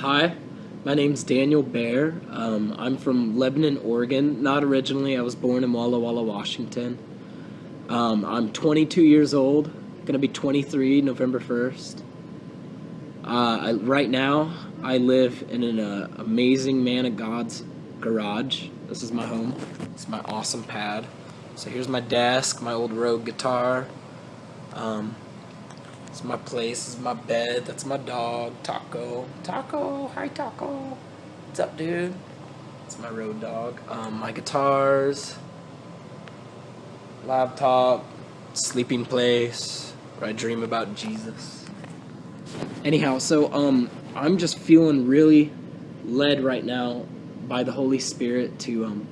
Hi, my name's Daniel Bear. Um, I'm from Lebanon, Oregon. Not originally, I was born in Walla Walla, Washington. Um, I'm 22 years old, gonna be 23 November 1st. Uh, I, right now, I live in an uh, amazing man of God's garage. This is my home. It's my awesome pad. So here's my desk, my old Rogue guitar. Um, it's my place, is my bed, that's my dog, Taco. Taco, hi Taco. What's up, dude? It's my road dog. Um, my guitars, laptop, sleeping place, where I dream about Jesus. Anyhow, so um, I'm just feeling really led right now by the Holy Spirit to um,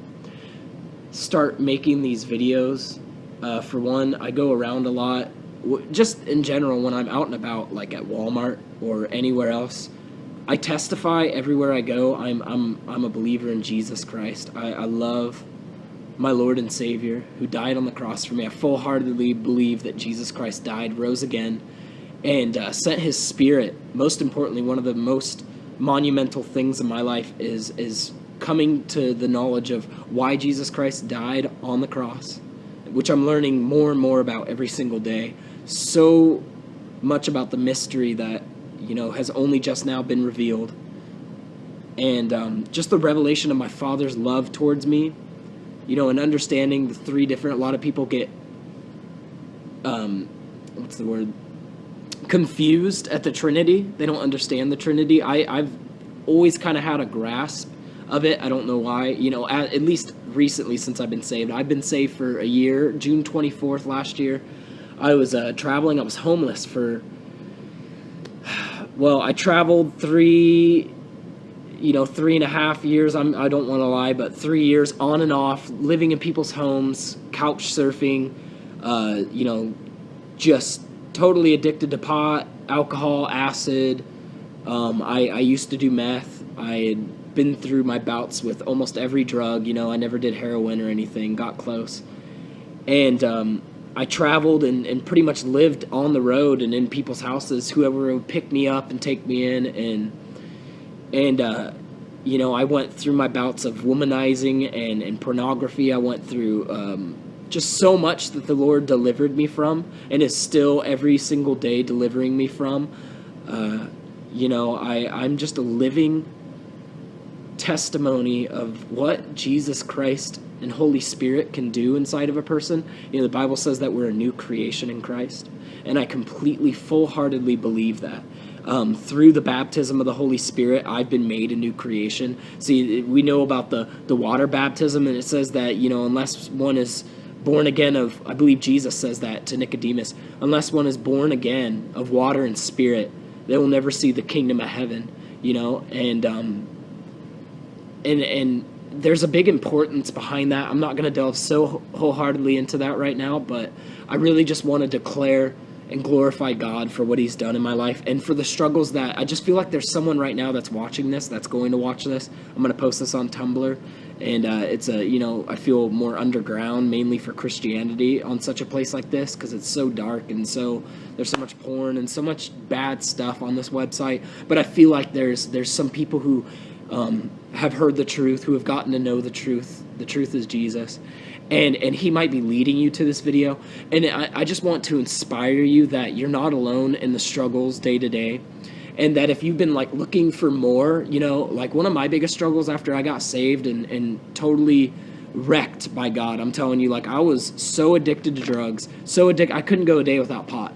start making these videos. Uh, for one, I go around a lot just in general when I'm out and about, like at Walmart or anywhere else, I testify everywhere I go. I'm I'm I'm a believer in Jesus Christ. I, I love my Lord and Savior who died on the cross for me. I full heartedly believe that Jesus Christ died, rose again, and uh, sent His Spirit. Most importantly, one of the most monumental things in my life is is coming to the knowledge of why Jesus Christ died on the cross, which I'm learning more and more about every single day so much about the mystery that you know has only just now been revealed. And um, just the revelation of my father's love towards me you know and understanding the three different a lot of people get um, what's the word? Confused at the trinity. They don't understand the trinity. I, i've always kind of had a grasp of it. I don't know why. You know at, at least recently since i've been saved. I've been saved for a year june 24th last year I was uh, traveling. I was homeless for. Well, I traveled three, you know, three and a half years. I'm, I don't want to lie, but three years on and off, living in people's homes, couch surfing, uh, you know, just totally addicted to pot, alcohol, acid. Um, I, I used to do meth. I had been through my bouts with almost every drug. You know, I never did heroin or anything. Got close, and um, I traveled and, and pretty much lived on the road and in people's houses. Whoever would pick me up and take me in, and and uh, you know, I went through my bouts of womanizing and, and pornography. I went through um, just so much that the Lord delivered me from, and is still every single day delivering me from. Uh, you know, I I'm just a living testimony of what Jesus Christ and Holy Spirit can do inside of a person. You know, the Bible says that we're a new creation in Christ, and I completely, full heartedly believe that. Um, through the baptism of the Holy Spirit, I've been made a new creation. See, we know about the, the water baptism, and it says that, you know, unless one is born again of, I believe Jesus says that to Nicodemus, unless one is born again of water and spirit, they will never see the kingdom of heaven, you know, and, um, and, and, there's a big importance behind that. I'm not going to delve so wholeheartedly into that right now, but I really just want to declare and glorify God for what He's done in my life and for the struggles that I just feel like there's someone right now that's watching this, that's going to watch this. I'm going to post this on Tumblr, and uh, it's a you know I feel more underground, mainly for Christianity on such a place like this because it's so dark and so there's so much porn and so much bad stuff on this website. But I feel like there's there's some people who um, have heard the truth, who have gotten to know the truth. The truth is Jesus. And, and he might be leading you to this video. And I, I just want to inspire you that you're not alone in the struggles day to day. And that if you've been like looking for more, you know, like one of my biggest struggles after I got saved and, and totally wrecked by God, I'm telling you, like I was so addicted to drugs, so addicted, I couldn't go a day without pot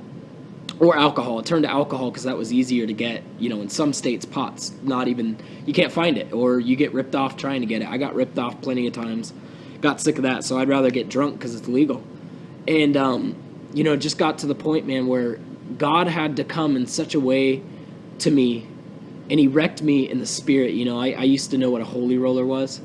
or alcohol. It turned to alcohol because that was easier to get. You know, in some states, pot's not even you can't find it, or you get ripped off trying to get it. I got ripped off plenty of times. Got sick of that, so I'd rather get drunk because it's legal. And um, you know, just got to the point, man, where God had to come in such a way to me, and He wrecked me in the spirit. You know, I, I used to know what a holy roller was,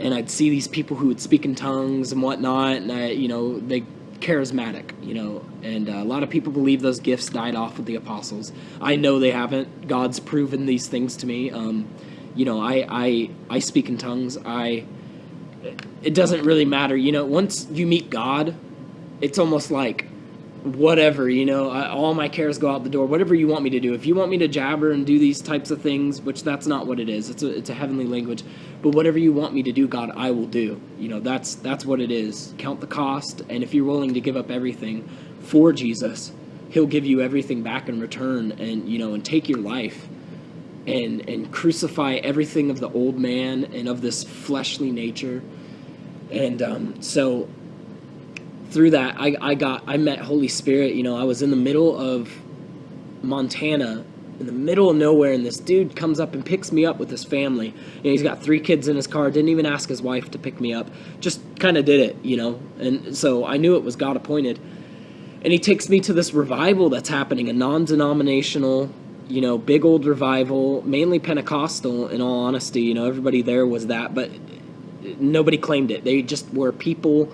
and I'd see these people who would speak in tongues and whatnot, and I, you know, they charismatic, you know, and uh, a lot of people believe those gifts died off with the apostles. I know they haven't. God's proven these things to me. Um, you know, I, I I speak in tongues. I it doesn't really matter. You know, once you meet God, it's almost like whatever you know I, all my cares go out the door. Whatever you want me to do. If you want me to jabber and do these types of things which that's not what it is it's a, it's a heavenly language but whatever you want me to do god i will do. You know that's that's what it is. Count the cost and if you're willing to give up everything for jesus he'll give you everything back in return and you know and take your life and and crucify everything of the old man and of this fleshly nature. And um, so through that I, I got i met holy spirit you know i was in the middle of montana in the middle of nowhere and this dude comes up and picks me up with his family. And he's got three kids in his car didn't even ask his wife to pick me up just kind of did it you know and so i knew it was god appointed. And he takes me to this revival that's happening a non-denominational you know big old revival mainly pentecostal in all honesty you know everybody there was that but nobody claimed it. They just were people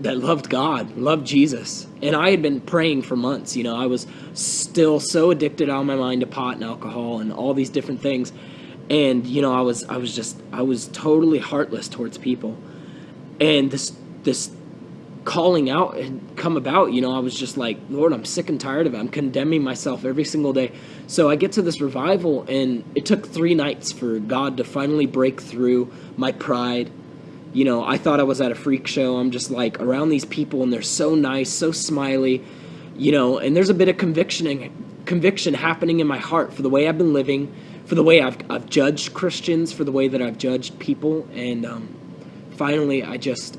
that loved God, loved Jesus. And I had been praying for months. You know, I was still so addicted out of my mind to pot and alcohol and all these different things. And, you know, I was I was just I was totally heartless towards people. And this this calling out had come about, you know, I was just like, Lord, I'm sick and tired of it. I'm condemning myself every single day. So I get to this revival and it took three nights for God to finally break through my pride you know, I thought I was at a freak show. I'm just like around these people and they're so nice, so smiley, you know, and there's a bit of conviction conviction happening in my heart for the way I've been living, for the way I've, I've judged Christians, for the way that I've judged people. And um, finally, I just,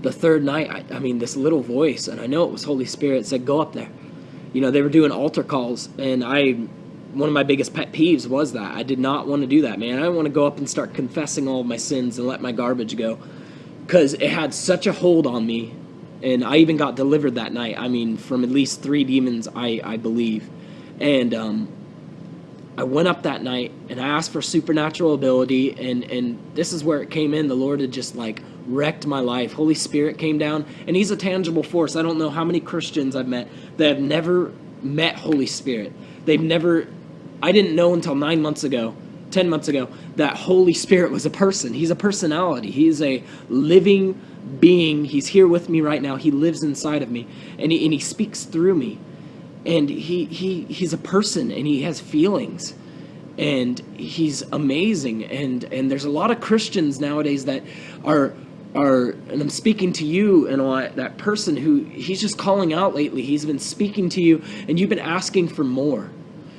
the third night, I, I mean, this little voice, and I know it was Holy Spirit, said, Go up there. You know, they were doing altar calls, and I one of my biggest pet peeves was that I did not want to do that, man. I didn't want to go up and start confessing all my sins and let my garbage go because it had such a hold on me. And I even got delivered that night. I mean, from at least three demons, I, I believe. And um, I went up that night and I asked for supernatural ability. And, and this is where it came in. The Lord had just like wrecked my life. Holy Spirit came down, and He's a tangible force. I don't know how many Christians I've met that have never met Holy Spirit. They've never I didn't know until nine months ago, 10 months ago, that Holy Spirit was a person. He's a personality. He's a living being. He's here with me right now. He lives inside of me and he, and he speaks through me. And he, he, he's a person and he has feelings and he's amazing. And, and there's a lot of Christians nowadays that are, are, and I'm speaking to you and all that person who he's just calling out lately. He's been speaking to you and you've been asking for more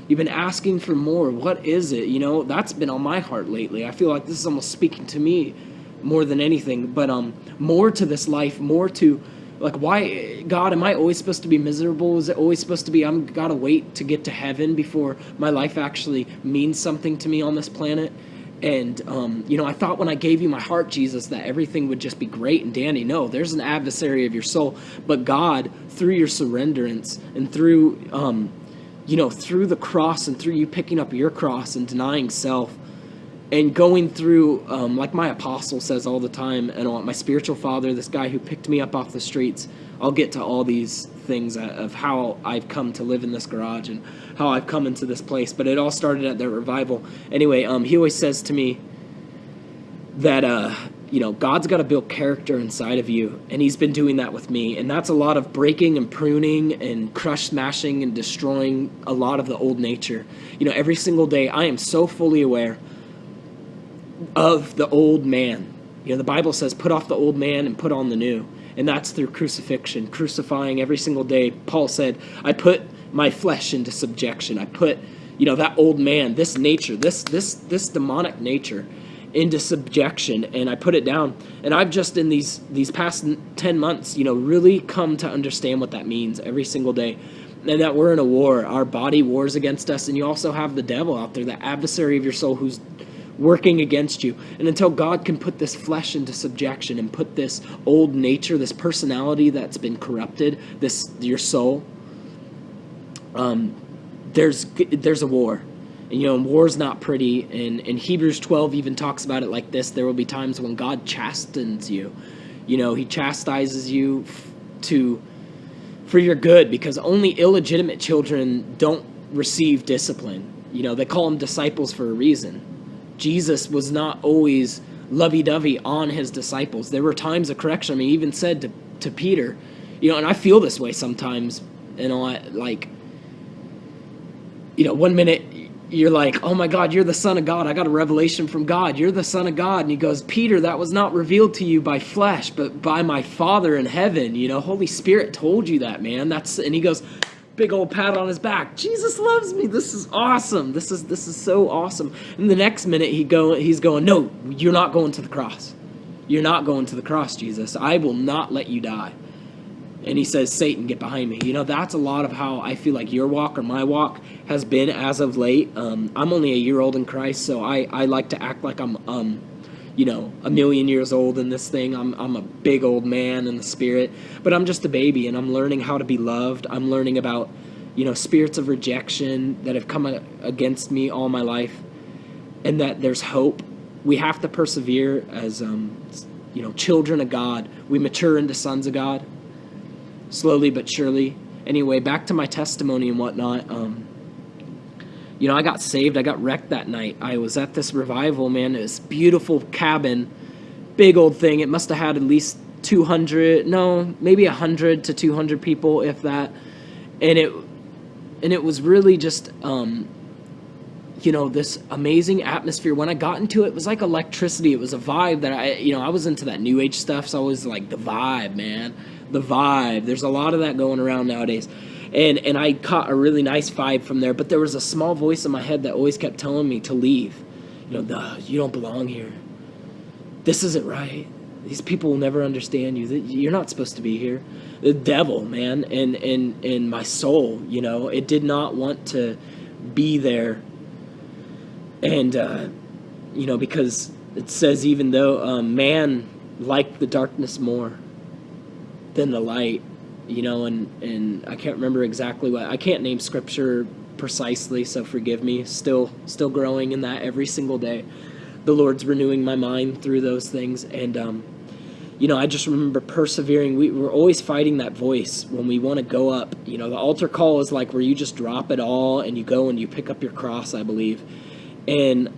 You've been asking for more. What is it? You know, that's been on my heart lately. I feel like this is almost speaking to me more than anything. But um, more to this life, more to like why God am I always supposed to be miserable? Is it always supposed to be I'm gotta wait to get to heaven before my life actually means something to me on this planet? And um, you know, I thought when I gave you my heart, Jesus, that everything would just be great and dandy. No, there's an adversary of your soul, but God, through your surrenderance and through um, you know, through the cross and through you picking up your cross and denying self and going through, um, like my apostle says all the time, and my spiritual father, this guy who picked me up off the streets, I'll get to all these things of how I've come to live in this garage and how I've come into this place. But it all started at that revival. Anyway, um, he always says to me that uh, you know, God's got to build character inside of you, and He's been doing that with me. And that's a lot of breaking and pruning and crush smashing and destroying a lot of the old nature. You know, every single day, I am so fully aware of the old man. You know, the Bible says, put off the old man and put on the new. And that's through crucifixion, crucifying every single day. Paul said, I put my flesh into subjection. I put, you know, that old man, this nature, this this this demonic nature into subjection and I put it down. And I've just in these these past 10 months, you know, really come to understand what that means every single day. And that we're in a war. Our body wars against us and you also have the devil out there, the adversary of your soul who's working against you. And until God can put this flesh into subjection and put this old nature, this personality that's been corrupted, this your soul, um, there's there's a war and, you know, war's not pretty. And, and Hebrews 12 even talks about it like this there will be times when God chastens you. You know, he chastises you to for your good because only illegitimate children don't receive discipline. You know, they call them disciples for a reason. Jesus was not always lovey dovey on his disciples. There were times of correction. I mean, he even said to, to Peter, you know, and I feel this way sometimes. Know, I, like, you know, one minute you're like, oh my God, you're the Son of God. I got a revelation from God. You're the Son of God. And he goes, Peter, that was not revealed to you by flesh, but by my Father in heaven. You know, Holy Spirit told you that, man. That's and he goes, big old pat on his back. Jesus loves me. This is awesome. This is this is so awesome. And the next minute he go he's going, No, you're not going to the cross. You're not going to the cross, Jesus. I will not let you die and he says, Satan, get behind me. You know, that's a lot of how I feel like your walk or my walk has been as of late. Um, I'm only a year old in Christ, so I, I like to act like I'm, um, you know, a million years old in this thing. I'm, I'm a big old man in the spirit, but I'm just a baby and I'm learning how to be loved. I'm learning about, you know, spirits of rejection that have come against me all my life and that there's hope. We have to persevere as, um, you know, children of God. We mature into sons of God slowly but surely. Anyway, back to my testimony and whatnot. Um, you know, I got saved. I got wrecked that night. I was at this revival, man. This beautiful cabin, big old thing. It must have had at least 200, no, maybe 100 to 200 people, if that. And it, and it was really just, um, you know, this amazing atmosphere. When I got into it, it was like electricity. It was a vibe that I, you know, I was into that new age stuff, so I was like the vibe, man the vibe. There's a lot of that going around nowadays. And and I caught a really nice vibe from there, but there was a small voice in my head that always kept telling me to leave. You know, you don't belong here. This isn't right. These people will never understand you. You're not supposed to be here. The devil, man, and and and my soul, you know, it did not want to be there. And uh, you know, because it says even though um, man liked the darkness more, than the light, you know, and, and I can't remember exactly what, I can't name scripture precisely, so forgive me. Still, still growing in that every single day. The Lord's renewing my mind through those things. And, um, you know, I just remember persevering. We were always fighting that voice when we want to go up. You know, the altar call is like where you just drop it all and you go and you pick up your cross, I believe. And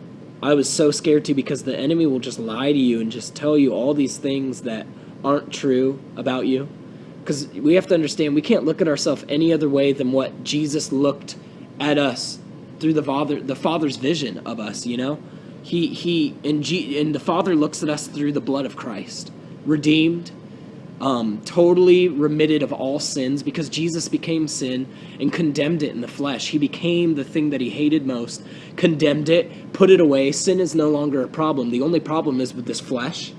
I was so scared too because the enemy will just lie to you and just tell you all these things that aren't true about you. Because we have to understand we can't look at ourselves any other way than what Jesus looked at us through the Father, the Father's vision of us. You know, he he and G, and the Father looks at us through the blood of Christ, redeemed, um, totally remitted of all sins because Jesus became sin and condemned it in the flesh. He became the thing that he hated most, condemned it, put it away. Sin is no longer a problem. The only problem is with this flesh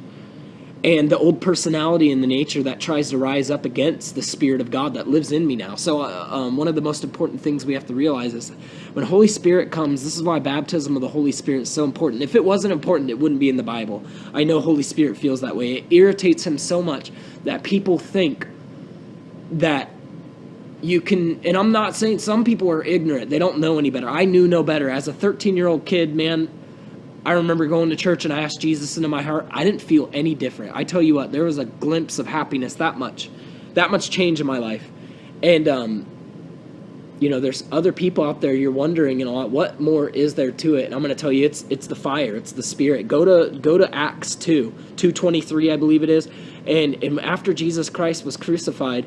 and the old personality and the nature that tries to rise up against the spirit of god that lives in me now. So uh, um, one of the most important things we have to realize is when holy spirit comes this is why baptism of the holy spirit is so important. If it wasn't important it wouldn't be in the bible. I know holy spirit feels that way. It irritates him so much that people think that you can and i'm not saying some people are ignorant. They don't know any better. I knew no better. As a 13 year old kid man I remember going to church and I asked Jesus into my heart. I didn't feel any different. I tell you what, there was a glimpse of happiness that much, that much change in my life. And, um, you know, there's other people out there. You're wondering, you know, what more is there to it? And I'm going to tell you, it's it's the fire, it's the spirit. Go to go to Acts two, two twenty three, I believe it is. And, and after Jesus Christ was crucified,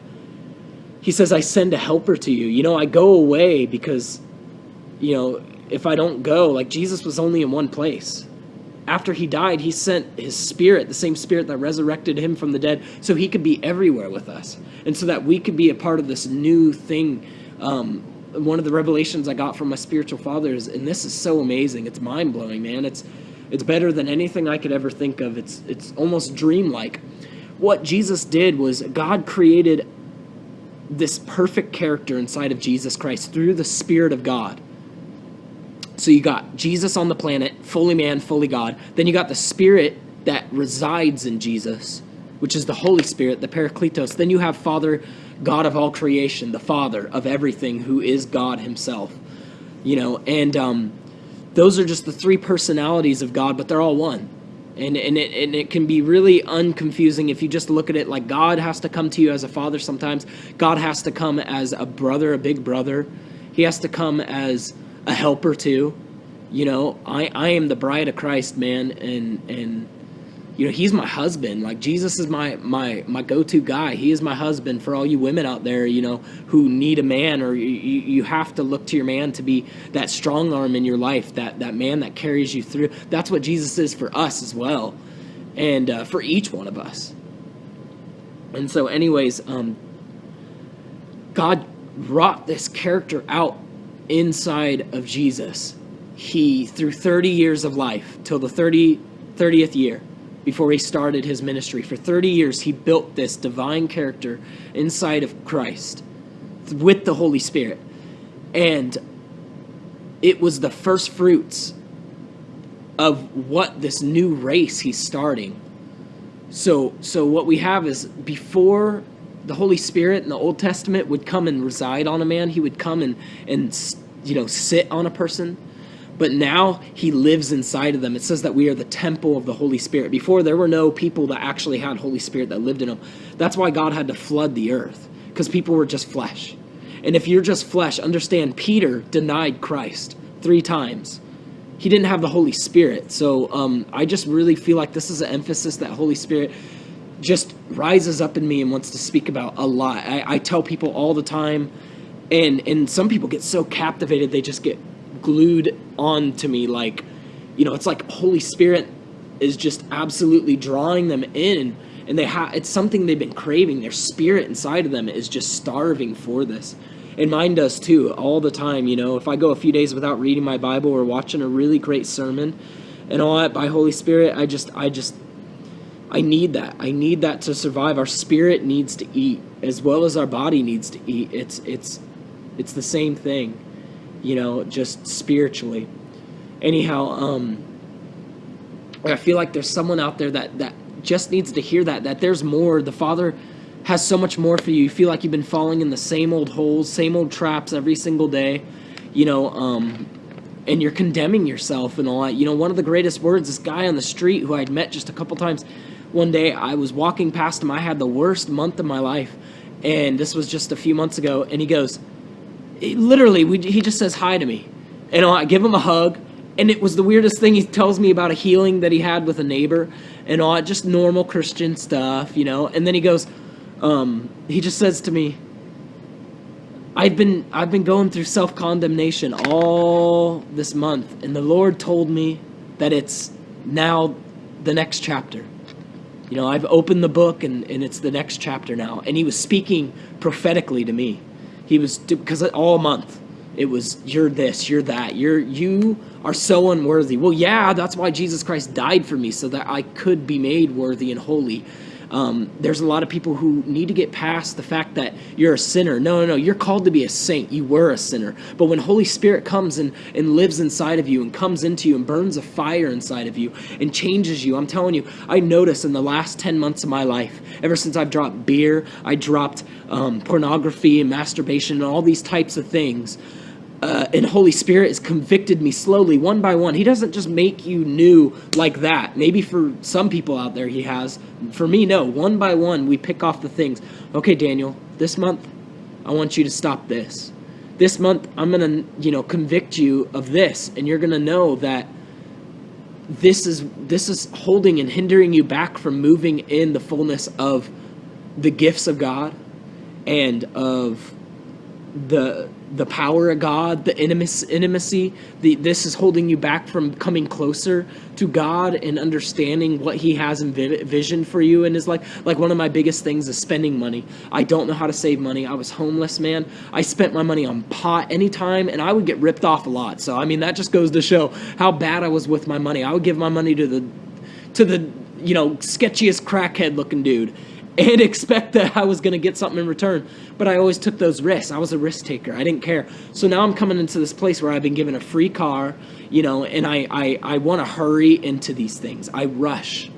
he says, "I send a helper to you." You know, I go away because, you know, if I don't go. Like Jesus was only in one place. After he died, he sent his spirit, the same spirit that resurrected him from the dead, so he could be everywhere with us. And so that we could be a part of this new thing. Um, one of the revelations I got from my spiritual fathers, and this is so amazing. It's mind blowing, man. It's it's better than anything I could ever think of. It's it's almost dreamlike. What Jesus did was God created this perfect character inside of Jesus Christ through the Spirit of God. So you got Jesus on the planet, fully man, fully God. Then you got the Spirit that resides in Jesus, which is the Holy Spirit, the Parakletos. Then you have Father, God of all creation, the Father of everything, who is God Himself. You know, and um, those are just the three personalities of God, but they're all one. And, and, it, and it can be really unconfusing if you just look at it like God has to come to you as a father sometimes. God has to come as a brother, a big brother. He has to come as a helper too. You know, I, I am the bride of Christ, man, and and you know he's my husband. Like jesus is my my my go-to guy. He is my husband for all you women out there you know who need a man or you, you have to look to your man to be that strong arm in your life that that man that carries you through. That's what jesus is for us as well and uh, for each one of us. And so anyways um god wrought this character out inside of jesus he through 30 years of life till the 30 30th year before he started his ministry. For 30 years, he built this divine character inside of Christ with the Holy Spirit. And it was the first fruits of what this new race he's starting. So so what we have is before the Holy Spirit in the Old Testament would come and reside on a man, he would come and and you know sit on a person but now he lives inside of them. It says that we are the temple of the Holy Spirit. Before, there were no people that actually had Holy Spirit that lived in them. That's why God had to flood the earth, because people were just flesh. And if you're just flesh, understand Peter denied Christ three times. He didn't have the Holy Spirit. So um, I just really feel like this is an emphasis that Holy Spirit just rises up in me and wants to speak about a lot. I, I tell people all the time, and and some people get so captivated they just get glued on to me like you know it's like holy spirit is just absolutely drawing them in and they have it's something they've been craving. Their spirit inside of them is just starving for this. And mine does too all the time you know. If i go a few days without reading my bible or watching a really great sermon and all that by holy spirit i just i just i need that i need that to survive our spirit needs to eat as well as our body needs to eat it's it's it's the same thing you know, just spiritually. Anyhow, um, I feel like there's someone out there that, that just needs to hear that, that there's more. The Father has so much more for you. You feel like you've been falling in the same old holes, same old traps every single day, you know, um, and you're condemning yourself and all that. You know, one of the greatest words, this guy on the street who I'd met just a couple times, one day I was walking past him. I had the worst month of my life, and this was just a few months ago, and he goes, literally, we, he just says hi to me. And I give him a hug. And it was the weirdest thing. He tells me about a healing that he had with a neighbor and all just normal Christian stuff, you know. And then he goes, um, he just says to me, I've been I've been going through self condemnation all this month, and the Lord told me that it's now the next chapter. You know, I've opened the book and, and it's the next chapter now. And he was speaking prophetically to me. He was because all month it was you're this, you're that, you're you are so unworthy. Well, yeah, that's why Jesus Christ died for me so that I could be made worthy and holy. Um, there's a lot of people who need to get past the fact that you're a sinner. No, no, no. You're called to be a saint. You were a sinner. But when Holy Spirit comes and, and lives inside of you and comes into you and burns a fire inside of you and changes you, I'm telling you, I notice in the last 10 months of my life, ever since I've dropped beer, I dropped um, pornography and masturbation and all these types of things uh, and Holy Spirit has convicted me slowly, one by one. He doesn't just make you new like that. Maybe for some people out there, He has. For me, no. One by one, we pick off the things. Okay, Daniel, this month, I want you to stop this. This month, I'm to, you know, convict you of this, and you're to know that this is this is holding and hindering you back from moving in the fullness of the gifts of God and of the the power of God, the intimacy, the, this is holding you back from coming closer to God and understanding what He has in vision for you in His life. Like one of my biggest things is spending money. I don't know how to save money. I was homeless, man. I spent my money on pot anytime, and I would get ripped off a lot. So I mean, that just goes to show how bad I was with my money. I would give my money to the, to the you know sketchiest crackhead looking dude and expect that I was going to get something in return. But I always took those risks. I was a risk taker. I didn't care. So now I'm coming into this place where I've been given a free car, you know, and I, I, I want to hurry into these things. I rush.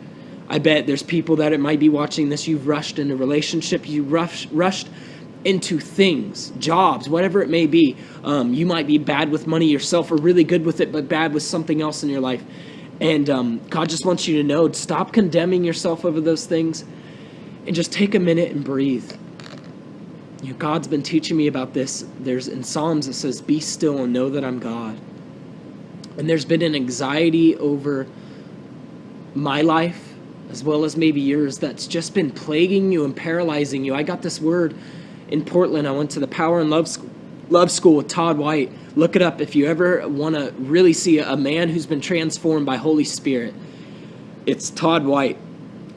I bet there's people that it might be watching this. You've rushed into relationship. You rush, rushed into things, jobs, whatever it may be. Um, you might be bad with money yourself or really good with it, but bad with something else in your life. And um, God just wants you to know stop condemning yourself over those things and just take a minute and breathe. You know, God's been teaching me about this. There's in Psalms it says, Be still and know that I'm God. And there's been an anxiety over my life as well as maybe yours, that's just been plaguing you and paralyzing you. I got this word in Portland. I went to the Power and Love School, Love School with Todd White. Look it up if you ever want to really see a man who's been transformed by Holy Spirit. It's Todd White,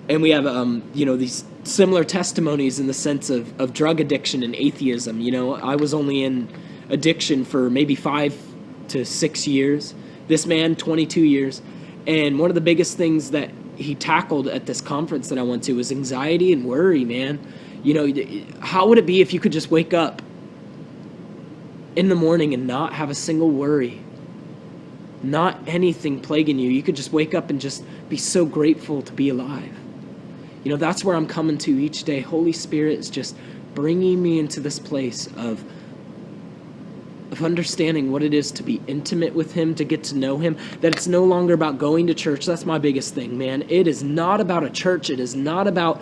and we have um, you know these similar testimonies in the sense of, of drug addiction and atheism. You know, I was only in addiction for maybe five to six years. This man, 22 years. And one of the biggest things that he tackled at this conference that I went to was anxiety and worry, man. You know, how would it be if you could just wake up in the morning and not have a single worry? Not anything plaguing you. You could just wake up and just be so grateful to be alive. You know, that's where I'm coming to each day. Holy Spirit is just bringing me into this place of of understanding what it is to be intimate with him, to get to know him, that it's no longer about going to church. That's my biggest thing, man. It is not about a church. It is not about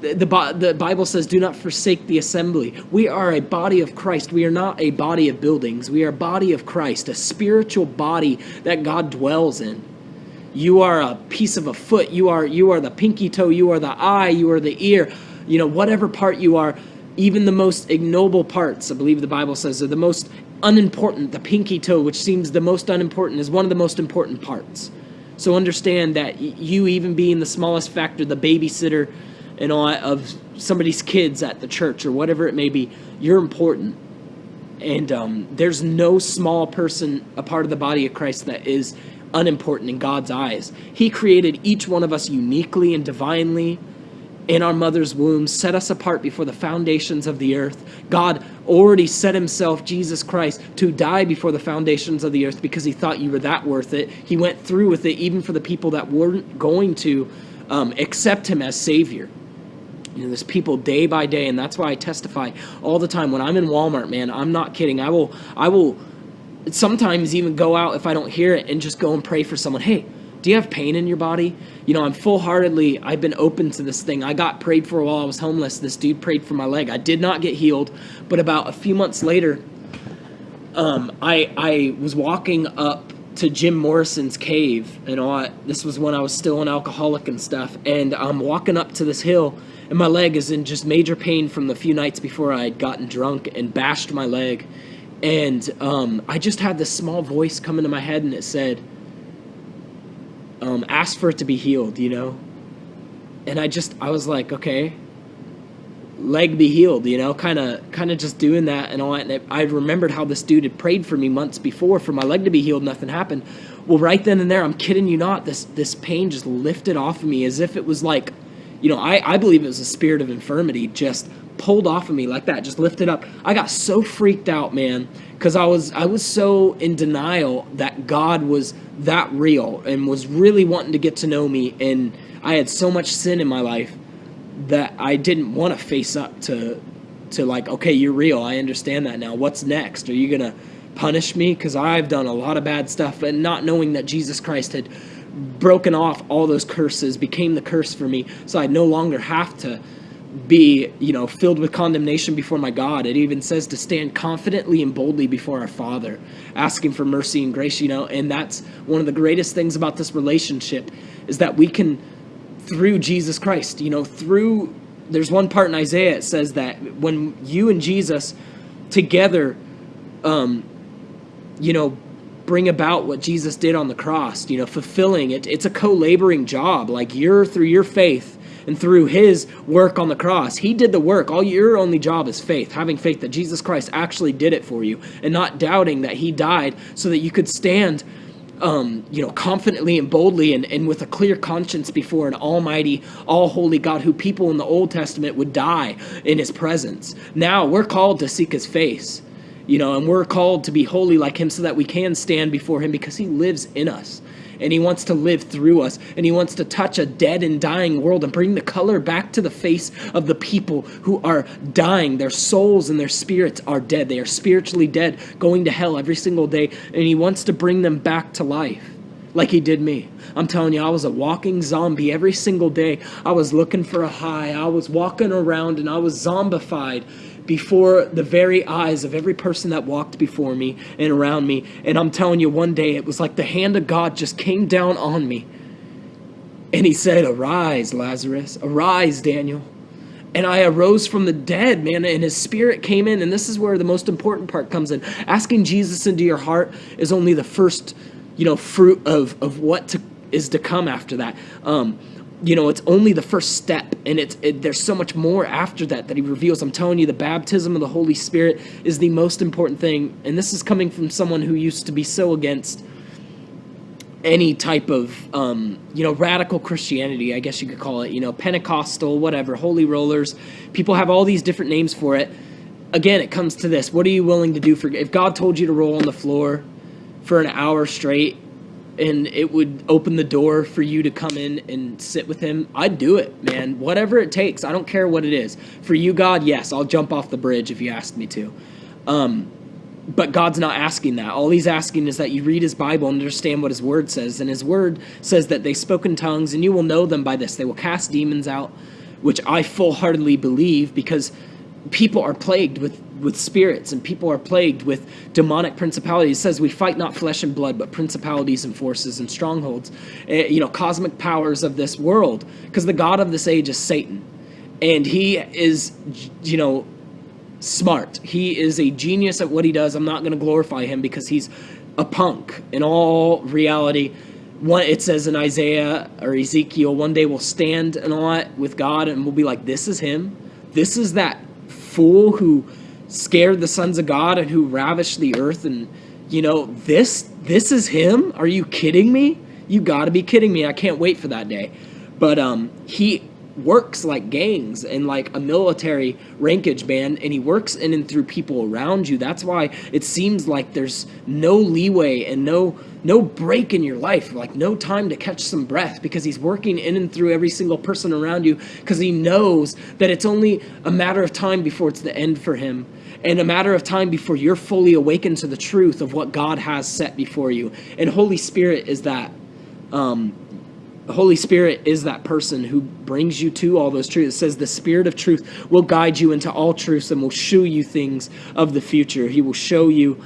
the, the Bible says, do not forsake the assembly. We are a body of Christ. We are not a body of buildings. We are a body of Christ, a spiritual body that God dwells in. You are a piece of a foot. You are, you are the pinky toe. You are the eye. You are the ear. You know, whatever part you are, even the most ignoble parts, I believe the Bible says, are the most unimportant. The pinky toe, which seems the most unimportant, is one of the most important parts. So understand that you, even being the smallest factor, the babysitter and all of somebody's kids at the church or whatever it may be, you're important. And um, there's no small person, a part of the body of Christ, that is unimportant in God's eyes. He created each one of us uniquely and divinely in our mother's womb, set us apart before the foundations of the earth. God already set himself, Jesus Christ, to die before the foundations of the earth because he thought you were that worth it. He went through with it even for the people that weren't going to um, accept him as Savior. You know, there's people day by day, and that's why I testify all the time. When I'm in Walmart, man, I'm not kidding. I will, I will sometimes even go out if I don't hear it and just go and pray for someone. Hey, do you have pain in your body? You know, I'm full heartedly, I've been open to this thing. I got prayed for while I was homeless. This dude prayed for my leg. I did not get healed, but about a few months later, um, I, I was walking up to Jim Morrison's cave and all. This was when I was still an alcoholic and stuff. And I'm walking up to this hill, and my leg is in just major pain from the few nights before I had gotten drunk and bashed my leg and um, I just had this small voice come into my head, and it said, um, "Ask for it to be healed," you know. And I just, I was like, okay, leg be healed, you know, kind of, kind of just doing that and all that. And I remembered how this dude had prayed for me months before for my leg to be healed. Nothing happened. Well, right then and there, I'm kidding you not. This this pain just lifted off of me as if it was like, you know, I I believe it was a spirit of infirmity just pulled off of me like that, just lifted up. I got so freaked out, man, because I was I was so in denial that God was that real and was really wanting to get to know me, and I had so much sin in my life that I didn't want to face up to to like, okay, you're real. I understand that now. What's next? Are you gonna punish me because I've done a lot of bad stuff, and not knowing that Jesus Christ had broken off all those curses became the curse for me, so I no longer have to be, you know, filled with condemnation before my God. It even says to stand confidently and boldly before our Father, asking for mercy and grace, you know, and that's one of the greatest things about this relationship is that we can through Jesus Christ, you know, through there's one part in Isaiah it says that when you and Jesus together um you know bring about what Jesus did on the cross, you know, fulfilling it. It's a co-laboring job. Like you're through your faith and through his work on the cross. He did the work. All your only job is faith, having faith that Jesus Christ actually did it for you and not doubting that he died so that you could stand um, you know, confidently and boldly and, and with a clear conscience before an almighty, all holy God who people in the Old Testament would die in his presence. Now we're called to seek his face, you know, and we're called to be holy like him so that we can stand before him because he lives in us and he wants to live through us and he wants to touch a dead and dying world and bring the color back to the face of the people who are dying their souls and their spirits are dead they are spiritually dead going to hell every single day and he wants to bring them back to life like he did me. I'm telling you, I was a walking zombie every single day. I was looking for a high. I was walking around and I was zombified before the very eyes of every person that walked before me and around me. And I'm telling you, one day it was like the hand of God just came down on me. And he said, Arise, Lazarus. Arise, Daniel. And I arose from the dead, man. And his spirit came in. And this is where the most important part comes in. Asking Jesus into your heart is only the first, you know, fruit of, of what to, is to come after that. Um, you know it's only the first step and it's it, there's so much more after that that he reveals. I'm telling you the baptism of the holy spirit is the most important thing and this is coming from someone who used to be so against any type of um, you know radical christianity i guess you could call it you know pentecostal whatever holy rollers. People have all these different names for it. Again it comes to this. What are you willing to do for if god told you to roll on the floor for an hour straight and it would open the door for you to come in and sit with him, I'd do it, man. Whatever it takes. I don't care what it is. For you, God, yes, I'll jump off the bridge if you ask me to. Um, but God's not asking that. All he's asking is that you read his Bible and understand what his word says. And his word says that they spoke in tongues, and you will know them by this. They will cast demons out, which I full heartedly believe because people are plagued with with spirits and people are plagued with demonic principalities. It says we fight not flesh and blood, but principalities and forces and strongholds, uh, you know, cosmic powers of this world. Because the God of this age is Satan. And he is, you know, smart. He is a genius at what he does. I'm not going to glorify him because he's a punk in all reality. One, it says in Isaiah or Ezekiel, one day we'll stand and all with God and we'll be like, this is him. This is that fool who scared the sons of God and who ravished the earth and you know this this is him? Are you kidding me? You got to be kidding me. I can't wait for that day. But um he works like gangs and like a military rankage band and he works in and through people around you. That's why it seems like there's no leeway and no no break in your life like no time to catch some breath because he's working in and through every single person around you because he knows that it's only a matter of time before it's the end for him and a matter of time before you're fully awakened to the truth of what God has set before you and Holy Spirit is that um, Holy Spirit is that person who brings you to all those truths. It says the Spirit of truth will guide you into all truths and will show you things of the future. He will show you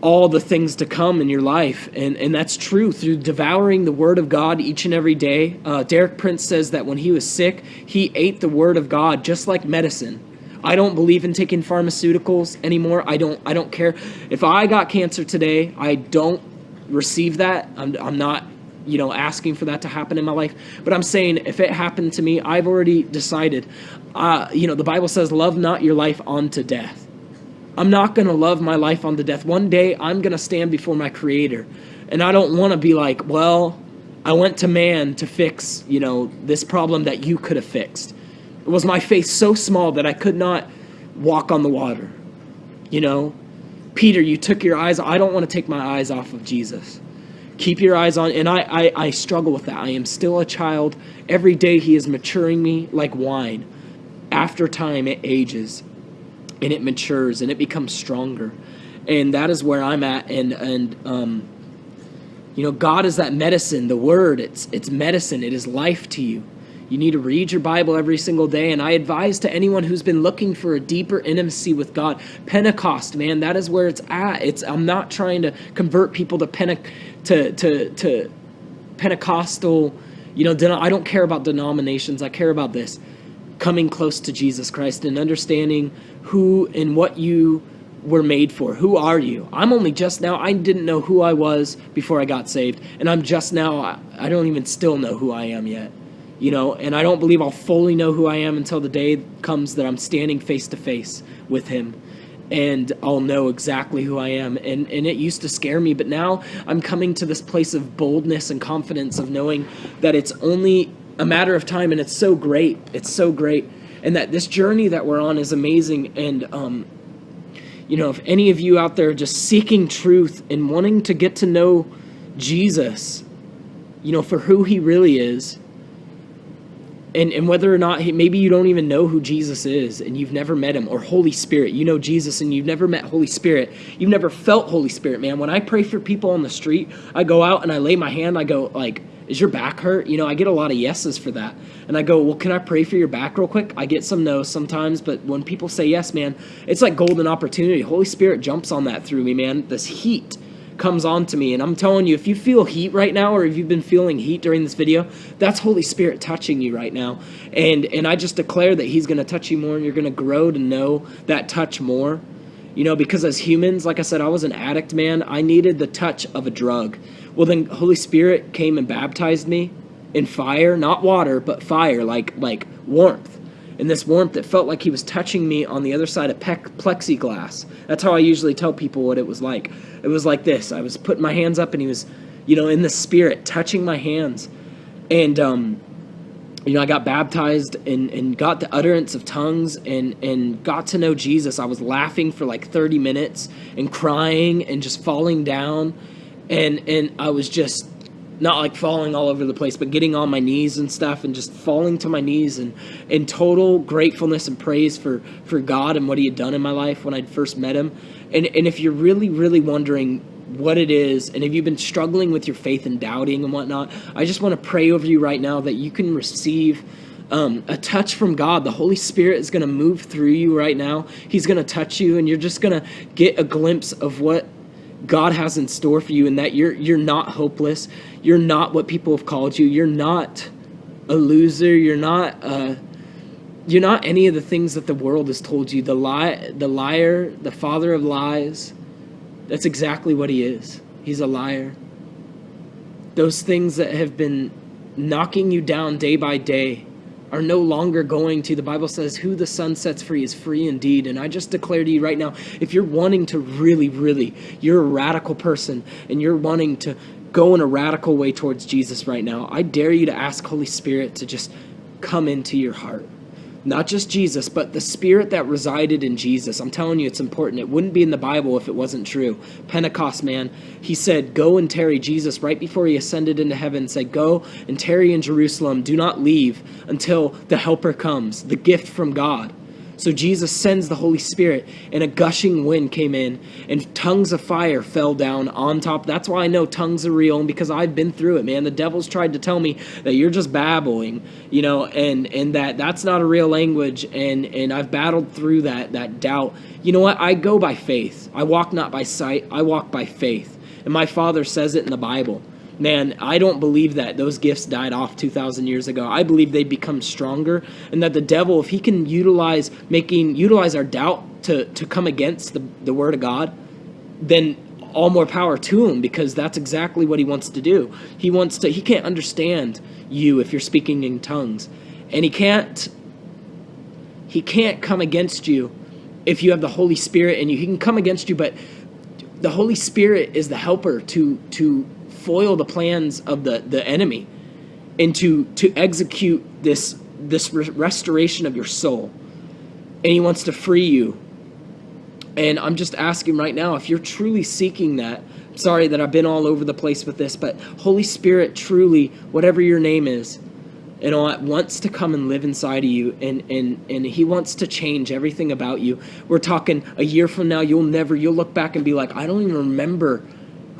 all the things to come in your life. And, and that's true through devouring the Word of God each and every day. Uh, Derek Prince says that when he was sick, he ate the Word of God just like medicine. I don't believe in taking pharmaceuticals anymore. I don't I don't care. If I got cancer today, I don't receive that. I'm, I'm not you know, asking for that to happen in my life. But I'm saying if it happened to me, I've already decided. Uh, you know, the Bible says, love not your life unto death. I'm not going to love my life unto death. One day I'm going to stand before my creator. And I don't want to be like, well, I went to man to fix, you know, this problem that you could have fixed. Was my faith so small that I could not walk on the water. You know, Peter, you took your eyes. I don't want to take my eyes off of Jesus. Keep your eyes on, and I, I, I struggle with that. I am still a child. Every day he is maturing me like wine. After time, it ages and it matures and it becomes stronger. And that is where I'm at. And, and, um, you know, God is that medicine, the word, it's, it's medicine. It is life to you. You need to read your Bible every single day. And I advise to anyone who's been looking for a deeper intimacy with God, Pentecost, man, that is where it's at. It's I'm not trying to convert people to Pentecost to to to Pentecostal, you know, I don't care about denominations. I care about this coming close to Jesus Christ and understanding who and what you were made for. Who are you? I'm only just now, I didn't know who I was before I got saved. And I'm just now, I don't even still know who I am yet. You know, and I don't believe I'll fully know who I am until the day comes that I'm standing face to face with Him and I'll know exactly who I am. And, and it used to scare me, but now I'm coming to this place of boldness and confidence of knowing that it's only a matter of time and it's so great. It's so great. And that this journey that we're on is amazing. And, um, you know, if any of you out there just seeking truth and wanting to get to know Jesus, you know, for who he really is, and and whether or not he, maybe you don't even know who Jesus is and you've never met him or Holy Spirit. You know Jesus and you've never met Holy Spirit. You've never felt Holy Spirit man. When I pray for people on the street I go out and I lay my hand I go like is your back hurt? You know I get a lot of yeses for that. And I go well can I pray for your back real quick? I get some no's sometimes but when people say yes man it's like golden opportunity. Holy Spirit jumps on that through me man. This heat comes on to me and i'm telling you if you feel heat right now or if you've been feeling heat during this video that's holy spirit touching you right now. And and i just declare that he's going to touch you more and you're going to grow to know that touch more. You know because as humans like i said i was an addict man i needed the touch of a drug. Well then holy spirit came and baptized me in fire not water but fire like like warmth and this warmth that felt like he was touching me on the other side of plexiglass. That's how I usually tell people what it was like. It was like this. I was putting my hands up and he was, you know, in the spirit, touching my hands. And, um, you know, I got baptized and, and got the utterance of tongues and, and got to know Jesus. I was laughing for like 30 minutes and crying and just falling down. And, and I was just not like falling all over the place, but getting on my knees and stuff and just falling to my knees and in total gratefulness and praise for, for God and what he had done in my life when I'd first met him. And, and if you're really, really wondering what it is, and if you've been struggling with your faith and doubting and whatnot, I just want to pray over you right now that you can receive um, a touch from God. The Holy Spirit is going to move through you right now. He's going to touch you, and you're just going to get a glimpse of what God has in store for you and that you're you're not hopeless. You're not what people have called you. You're not a loser. You're not uh, you're not any of the things that the world has told you. The lie the liar, the father of lies. That's exactly what he is. He's a liar. Those things that have been knocking you down day by day are no longer going to. The Bible says, Who the Son sets free is free indeed. And I just declare to you right now if you're wanting to really, really, you're a radical person and you're wanting to go in a radical way towards Jesus right now, I dare you to ask Holy Spirit to just come into your heart not just Jesus, but the spirit that resided in Jesus. I'm telling you, it's important. It wouldn't be in the Bible if it wasn't true. Pentecost, man, he said, Go and tarry Jesus right before he ascended into heaven, said, Go and tarry in Jerusalem. Do not leave until the Helper comes, the gift from God. So Jesus sends the Holy Spirit, and a gushing wind came in, and tongues of fire fell down on top. That's why I know tongues are real, and because I've been through it, man. The devil's tried to tell me that you're just babbling, you know, and and that that's not a real language, and and I've battled through that that doubt. You know what? I go by faith. I walk not by sight. I walk by faith, and my Father says it in the Bible man, I don't believe that those gifts died off 2,000 years ago. I believe they become stronger, and that the devil, if he can utilize making utilize our doubt to to come against the the word of God, then all more power to him because that's exactly what he wants to do. He wants to. He can't understand you if you're speaking in tongues, and he can't. He can't come against you if you have the Holy Spirit in you. He can come against you, but the Holy Spirit is the helper to to foil the plans of the, the enemy and to, to execute this, this re- restoration of your soul. And he wants to free you. And I'm just asking right now if you're truly seeking that. Sorry that I've been all over the place with this, but Holy Spirit truly, whatever your name is, you know, wants to come and live inside of you and, and, and he wants to change everything about you. We're talking a year from now, you'll never, you'll look back and be like, I don't even remember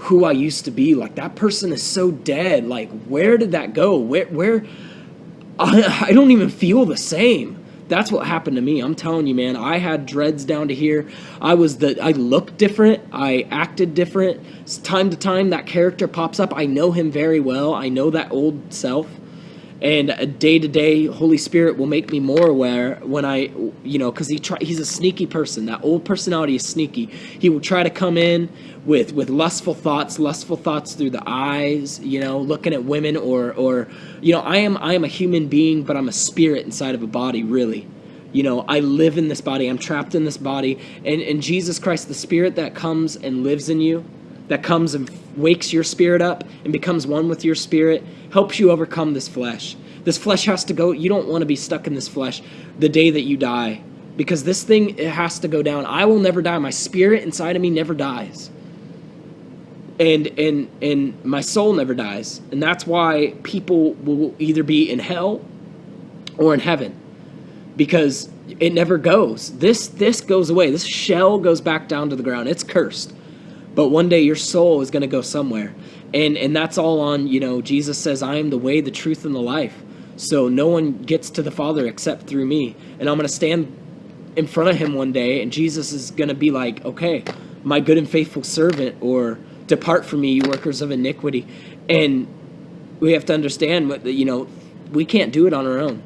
who I used to be. Like that person is so dead. Like where did that go? Where where I, I don't even feel the same. That's what happened to me. I'm telling you, man. I had dreads down to here. I was the I looked different. I acted different. Time to time that character pops up. I know him very well. I know that old self and a day to day holy spirit will make me more aware when i you know because he try he's a sneaky person that old personality is sneaky he will try to come in with with lustful thoughts lustful thoughts through the eyes you know looking at women or or you know i am i am a human being but i'm a spirit inside of a body really. You know i live in this body. I'm trapped in this body. And and jesus christ the spirit that comes and lives in you that comes and wakes your spirit up and becomes one with your spirit helps you overcome this flesh. This flesh has to go. You don't want to be stuck in this flesh the day that you die because this thing it has to go down. I will never die. My spirit inside of me never dies and and and my soul never dies. And that's why people will either be in hell or in heaven. Because it never goes. This this goes away. This shell goes back down to the ground. It's cursed. But one day your soul is going to go somewhere. And and that's all on you know jesus says i am the way the truth and the life. So no one gets to the father except through me. And i'm going to stand in front of him one day and jesus is going to be like okay my good and faithful servant or Depart from me, you workers of iniquity. And we have to understand what you know, we can't do it on our own.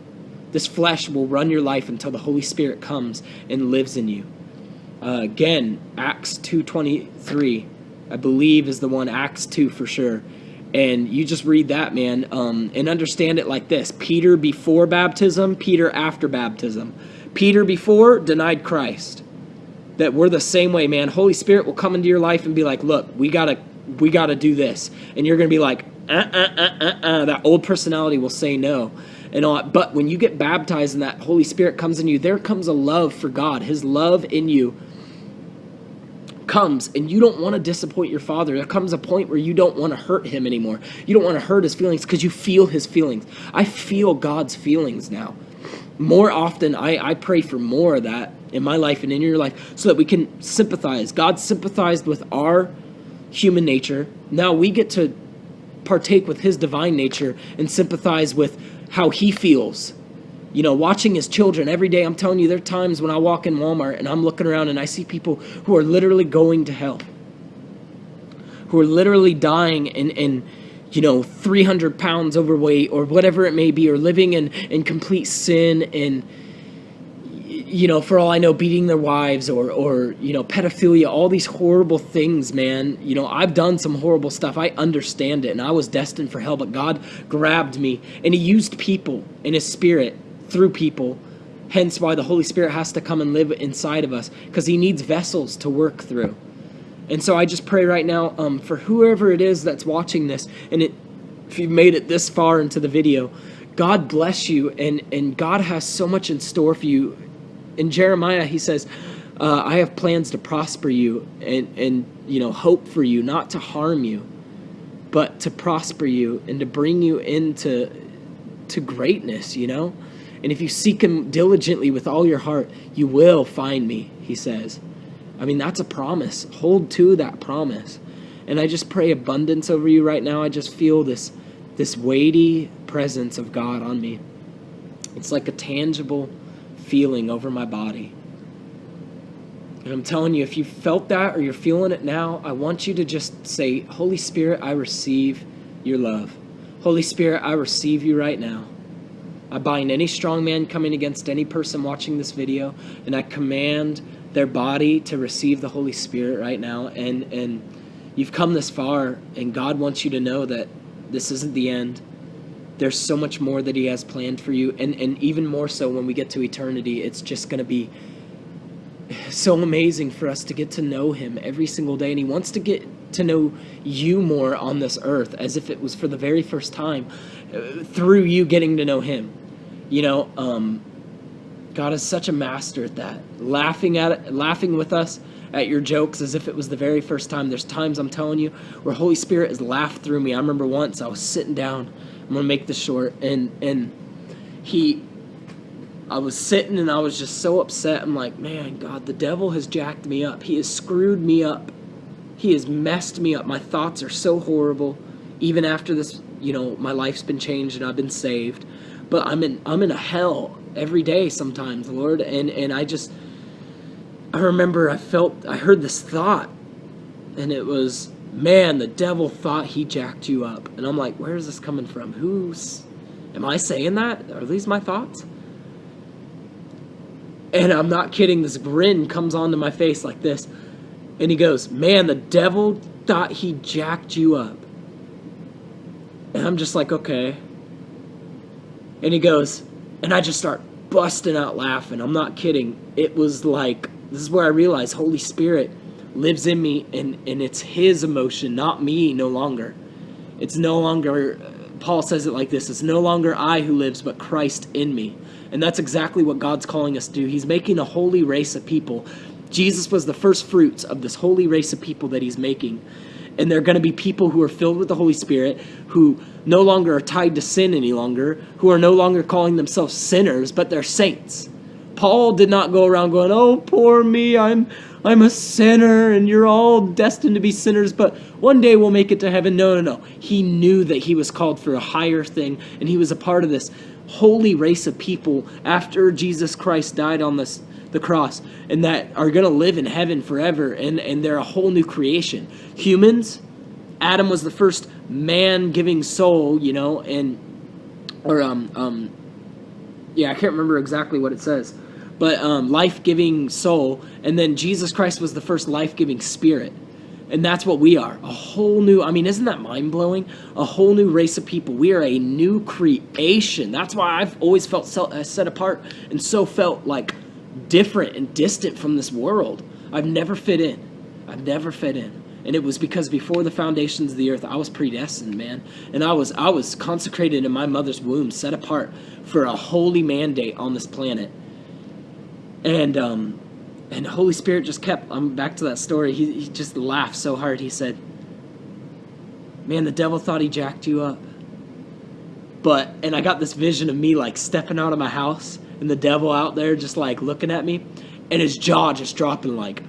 This flesh will run your life until the Holy Spirit comes and lives in you. Uh, again, Acts 2.23, I believe is the one, Acts 2 for sure. And you just read that, man, um, and understand it like this. Peter before baptism, Peter after baptism. Peter before denied Christ. That we're the same way, man. Holy Spirit will come into your life and be like, look, we gotta we gotta do this. And you're gonna be like, uh, uh, uh, uh, uh. That old personality will say no and all but when you get baptized and that holy spirit comes in you there comes a love for god. His love in you comes and you don't want to disappoint your father. There comes a point where you don't want to hurt him anymore. You don't want to hurt his feelings because you feel his feelings. I feel god's feelings now. More often I, I pray for more of that in my life and in your life so that we can sympathize god sympathized with our human nature now we get to partake with his divine nature and sympathize with how he feels. You know, watching his children every day. I'm telling you, there are times when I walk in Walmart and I'm looking around and I see people who are literally going to hell, who are literally dying and you know, 300 pounds overweight or whatever it may be, or living in, in complete sin and you know, for all I know, beating their wives or, or, you know, pedophilia, all these horrible things, man. You know, I've done some horrible stuff. I understand it, and I was destined for hell, but God grabbed me, and He used people in His Spirit through people. Hence why the Holy Spirit has to come and live inside of us, because He needs vessels to work through. And so I just pray right now um, for whoever it is that's watching this, and it, if you've made it this far into the video, God bless you, and, and God has so much in store for you in Jeremiah, he says, uh, I have plans to prosper you and, and, you know, hope for you, not to harm you, but to prosper you and to bring you into to greatness, you know? And if you seek him diligently with all your heart, you will find me, he says. I mean, that's a promise. Hold to that promise. And I just pray abundance over you right now. I just feel this this weighty presence of God on me. It's like a tangible feeling over my body. And I'm telling you, if you felt that or you're feeling it now, I want you to just say, Holy Spirit, I receive your love. Holy Spirit, I receive you right now. I bind any strong man coming against any person watching this video, and I command their body to receive the Holy Spirit right now. And, and you've come this far, and God wants you to know that this isn't the end there's so much more that he has planned for you and and even more so when we get to eternity it's just going to be so amazing for us to get to know him every single day and he wants to get to know you more on this earth as if it was for the very first time uh, through you getting to know him. You know um, god is such a master at that. Laughing at it laughing with us at your jokes as if it was the very first time. There's times i'm telling you where holy spirit has laughed through me. I remember once i was sitting down I'm gonna make this short. And and he, I was sitting and I was just so upset. I'm like, man, God, the devil has jacked me up. He has screwed me up. He has messed me up. My thoughts are so horrible. Even after this, you know, my life's been changed and I've been saved. But I'm in I'm in a hell every day sometimes, Lord. And and I just I remember I felt I heard this thought and it was man, the devil thought he jacked you up. And I'm like, where is this coming from? Who's, am I saying that? Are these my thoughts? And I'm not kidding, this grin comes onto my face like this. And he goes, man, the devil thought he jacked you up. And I'm just like, okay. And he goes, and I just start busting out laughing. I'm not kidding. It was like, this is where I realized Holy Spirit lives in me and, and it's his emotion, not me no longer. It's no longer, uh, Paul says it like this it's no longer I who lives, but Christ in me. And that's exactly what God's calling us to do. He's making a holy race of people. Jesus was the first fruits of this holy race of people that he's making. And they're going to be people who are filled with the Holy Spirit, who no longer are tied to sin any longer, who are no longer calling themselves sinners, but they're saints. Paul did not go around going, "Oh, poor me, I'm I'm a sinner and you're all destined to be sinners, but one day we'll make it to heaven. No, no, no. He knew that he was called for a higher thing and he was a part of this holy race of people after Jesus Christ died on this the cross and that are going to live in heaven forever and and they're a whole new creation. Humans Adam was the first man giving soul, you know, and or um um yeah, I can't remember exactly what it says, but um, life giving soul, and then Jesus Christ was the first life giving spirit. And that's what we are. A whole new, I mean, isn't that mind blowing? A whole new race of people. We are a new creation. That's why I've always felt uh, set apart and so felt like different and distant from this world. I've never fit in. I've never fit in. And it was because before the foundations of the earth, I was predestined, man. And I was I was consecrated in my mother's womb, set apart for a holy mandate on this planet. And um and Holy Spirit just kept I'm back to that story. He he just laughed so hard. He said, "Man, the devil thought he jacked you up." But and I got this vision of me like stepping out of my house and the devil out there just like looking at me and his jaw just dropping like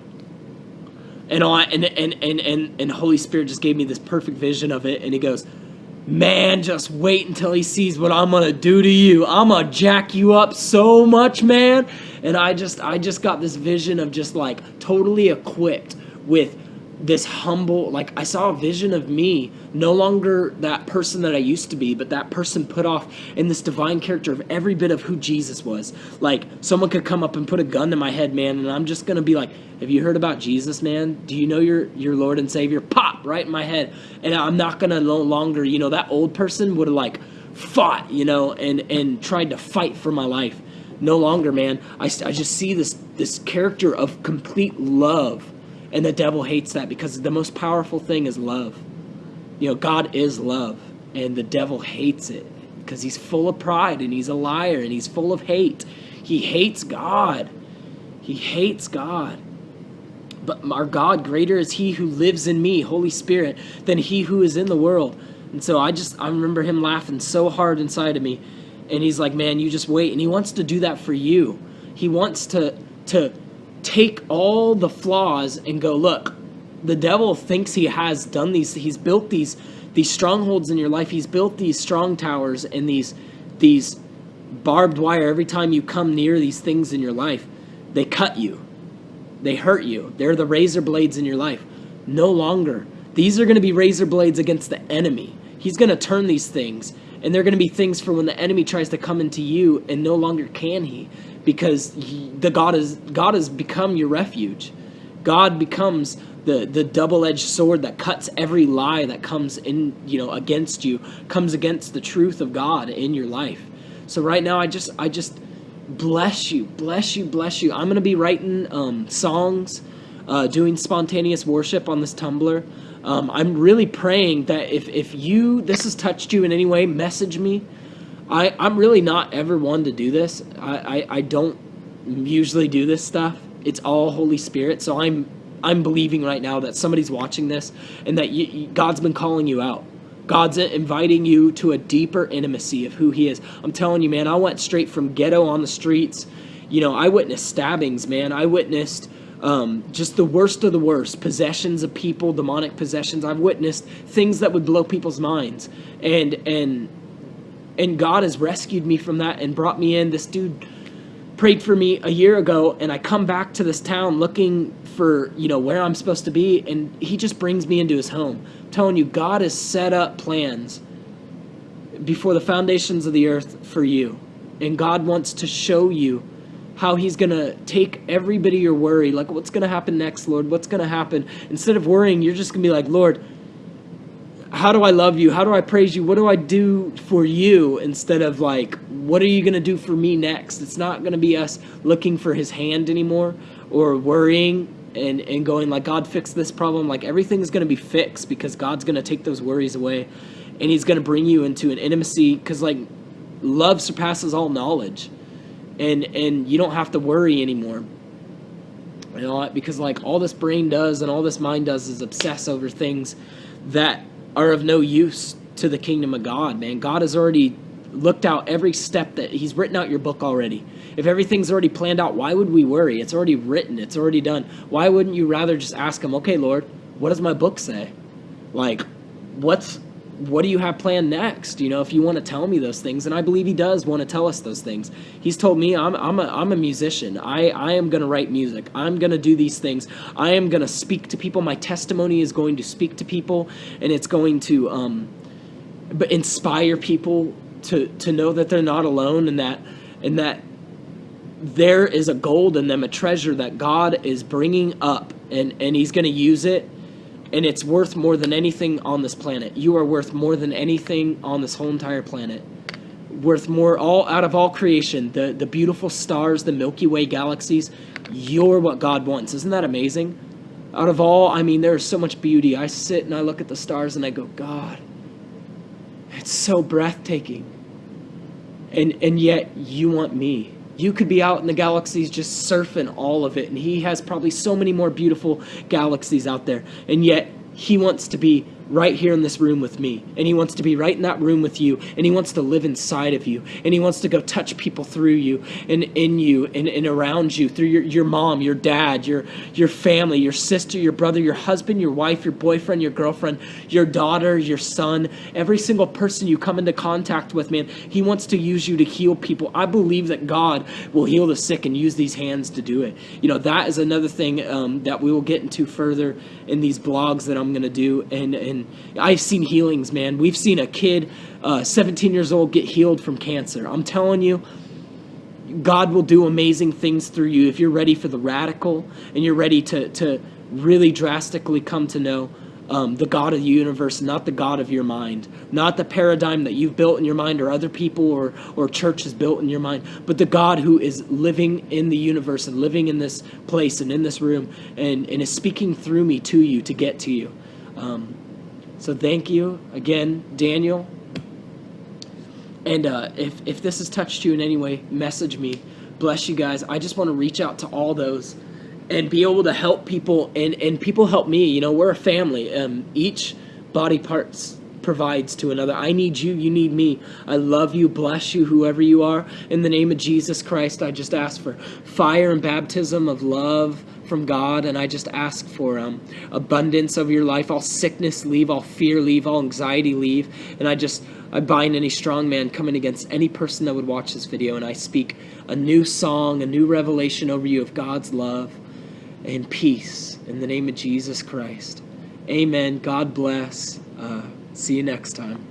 and I and and and and, and Holy Spirit just gave me this perfect vision of it, and he goes, "Man, just wait until he sees what I'm gonna do to you. I'm gonna jack you up so much, man." And I just I just got this vision of just like totally equipped with this humble like i saw a vision of me no longer that person that i used to be but that person put off in this divine character of every bit of who jesus was. Like someone could come up and put a gun to my head man and i'm just gonna be like have you heard about jesus man? Do you know your your lord and savior? Pop right in my head. And i'm not gonna no longer you know that old person would have like fought you know and and tried to fight for my life. No longer man. I, I just see this this character of complete love and the devil hates that because the most powerful thing is love. You know, God is love, and the devil hates it because he's full of pride and he's a liar and he's full of hate. He hates God. He hates God. But our God, greater is He who lives in me, Holy Spirit, than He who is in the world. And so I just, I remember Him laughing so hard inside of me. And He's like, man, you just wait. And He wants to do that for you. He wants to, to, take all the flaws and go, look, the devil thinks he has done these, he's built these these strongholds in your life. He's built these strong towers and these these barbed wire every time you come near these things in your life. They cut you. They hurt you. They're the razor blades in your life. No longer. These are going to be razor blades against the enemy. He's going to turn these things and they're going to be things for when the enemy tries to come into you and no longer can he because he, the God is God has become your refuge. God becomes the the double-edged sword that cuts every lie that comes in, you know, against you, comes against the truth of God in your life. So right now I just I just bless you, bless you, bless you. I'm going to be writing um, songs, uh, doing spontaneous worship on this Tumblr. Um, I'm really praying that if, if you this has touched you in any way, message me. I, I'm really not ever one to do this. I, I, I don't usually do this stuff. It's all Holy Spirit. So I'm I'm believing right now that somebody's watching this and that you, God's been calling you out. God's inviting you to a deeper intimacy of who He is. I'm telling you, man, I went straight from ghetto on the streets. You know, I witnessed stabbings, man. I witnessed um, just the worst of the worst possessions of people, demonic possessions. I've witnessed things that would blow people's minds, and and and God has rescued me from that and brought me in. This dude prayed for me a year ago, and I come back to this town looking for you know where I'm supposed to be, and He just brings me into His home. I'm telling you, God has set up plans before the foundations of the earth for you, and God wants to show you how he's going to take every bit of your worry like what's going to happen next lord what's going to happen instead of worrying you're just going to be like lord how do I love you? How do I praise you? What do I do for you instead of like, what are you going to do for me next? It's not going to be us looking for his hand anymore or worrying and, and going like, God, fix this problem. Like everything's going to be fixed because God's going to take those worries away and he's going to bring you into an intimacy because like love surpasses all knowledge and, and you don't have to worry anymore. You know, because like all this brain does and all this mind does is obsess over things that are of no use to the kingdom of God, man. God has already looked out every step that He's written out your book already. If everything's already planned out, why would we worry? It's already written, it's already done. Why wouldn't you rather just ask Him, okay, Lord, what does my book say? Like, what's what do you have planned next? You know, if you want to tell me those things, and I believe he does want to tell us those things. He's told me I'm I'm a I'm a musician. I I am going to write music. I'm going to do these things. I am going to speak to people. My testimony is going to speak to people, and it's going to um, but inspire people to to know that they're not alone and that and that there is a gold in them, a treasure that God is bringing up, and and He's going to use it and it's worth more than anything on this planet. You are worth more than anything on this whole entire planet. Worth more all out of all creation, the the beautiful stars, the Milky Way galaxies, you're what God wants. Isn't that amazing? Out of all, I mean, there's so much beauty. I sit and I look at the stars and I go, God, it's so breathtaking. And and yet you want me. You could be out in the galaxies just surfing all of it, and he has probably so many more beautiful galaxies out there. And yet, he wants to be right here in this room with me. And he wants to be right in that room with you. And he wants to live inside of you. And he wants to go touch people through you and in you and, and around you through your, your mom, your dad, your, your family, your sister, your brother, your husband, your wife, your boyfriend, your girlfriend, your daughter, your son, every single person you come into contact with, man. He wants to use you to heal people. I believe that God will heal the sick and use these hands to do it. You know, that is another thing um, that we will get into further in these blogs that I'm going to do. And, and I've seen healings, man. We've seen a kid, uh, 17 years old, get healed from cancer. I'm telling you, God will do amazing things through you if you're ready for the radical and you're ready to, to really drastically come to know um, the God of the universe, not the God of your mind, not the paradigm that you've built in your mind or other people or, or church has built in your mind, but the God who is living in the universe and living in this place and in this room and, and is speaking through me to you to get to you. Um, so thank you again, Daniel. And uh, if, if this has touched you in any way, message me. Bless you guys. I just want to reach out to all those and be able to help people and, and people help me. You know, we're a family. Um, each body parts provides to another. I need you, you need me. I love you, bless you, whoever you are. In the name of Jesus Christ, I just ask for fire and baptism of love from God, and I just ask for um, abundance of your life. All sickness leave, all fear leave, all anxiety leave, and I just I bind any strong man coming against any person that would watch this video, and I speak a new song, a new revelation over you of God's love and peace in the name of Jesus Christ. Amen. God bless. Uh, see you next time.